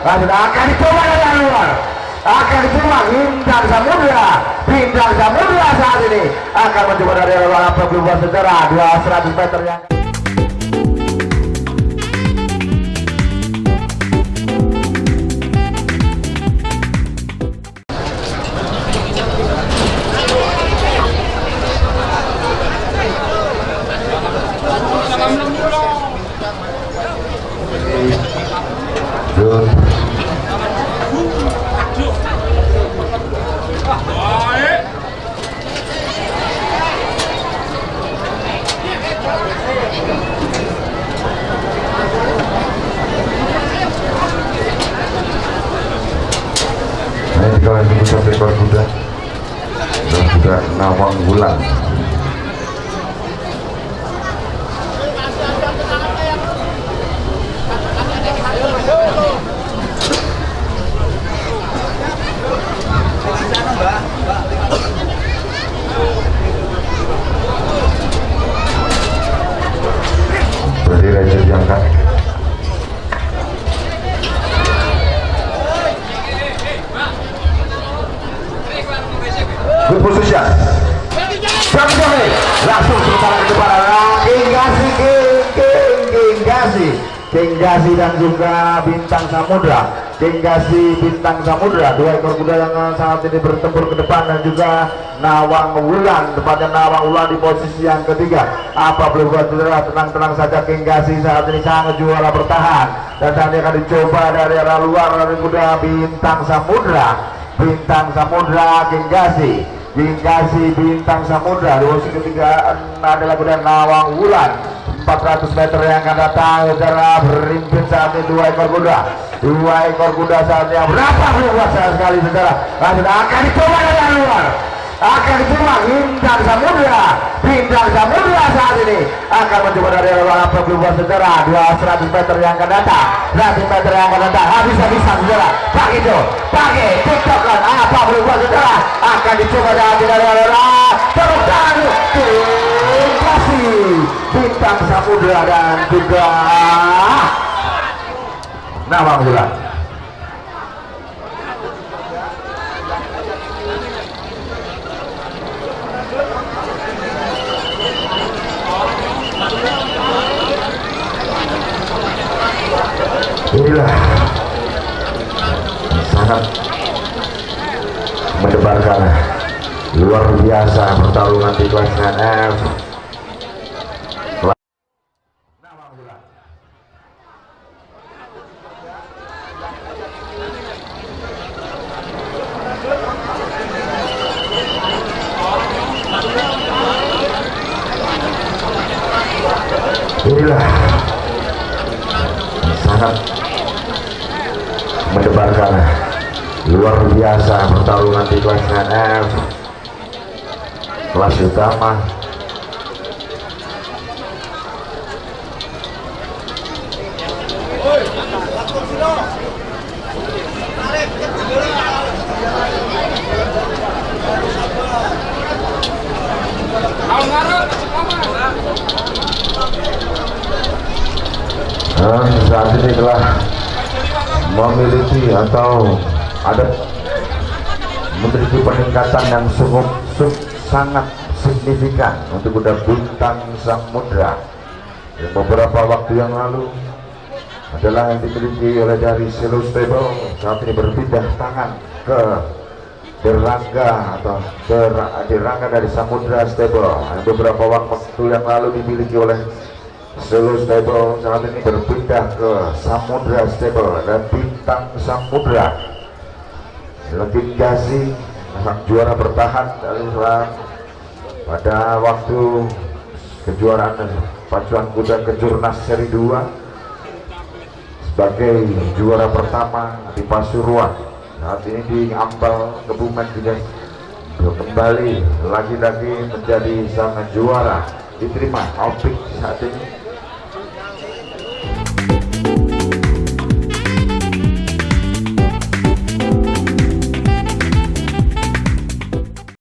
lanjut akan dicoba dari luar. Akan dicoba bintang samudra bintang samudra saat ini akan mencoba dari luar. Apa berubah secara 200 meter yang Jun Nah, ini bisa rekor kuda dan juga Nawang Berarti Gasi King Gasi dan juga Bintang Samudra. King Gasi Bintang Samudra. Dua ekor kuda yang saat ini bertempur ke depan dan juga Nawang Wulan. Tepatnya Nawang Wulan di posisi yang ketiga. Apa boleh buat tenang-tenang saja King Gasi saat ini sangat juara bertahan. Dan saat akan dicoba dari arah luar dari kuda Bintang Samudra. Bintang Samudra King Gasi Gingkasi Bintang Samudra. Di posisi ketiga adalah kuda Nawang Wulan 400 meter yang akan datang saudara. Berimpin saat ini dua ekor kuda. Dua ekor kuda saat ini berapa luas sekali saudara? Lanjut akan dicoba dari luar. Akan dicoba. Bintang Samudra Bintang Samudra saat ini. Akan mencoba dari luar apa berubah saudara? 200 meter yang akan datang. 100 meter yang akan datang. Habis-habisan saudara Samudra dan juga Nawang Wulan inilah sangat mendebarkan luar biasa pertarungan di kelas NF inilah sangat mendebarkan luar biasa pertarungan di kelas NF kelas utama dan saat ini telah memiliki atau ada memiliki peningkatan yang sungguh sung- sangat signifikan untuk kuda bintang samudra. Yang beberapa waktu yang lalu adalah yang dimiliki oleh dari Silo Stable saat ini berpindah tangan ke Derangga atau Der Derangga dari Samudra Stable. Yang beberapa waktu yang lalu dimiliki oleh Solo Stable. Saat ini berpindah ke Samudra Stable. Dan Bintang Samudra lebih Gazi sang juara bertahan dari Islam pada waktu kejuaraan pacuan kuda kejurnas seri 2 sebagai juara pertama di Pasuruan saat ini di Ambal Kebumen juga kembali lagi-lagi menjadi sang juara. Diterima Opik saat ini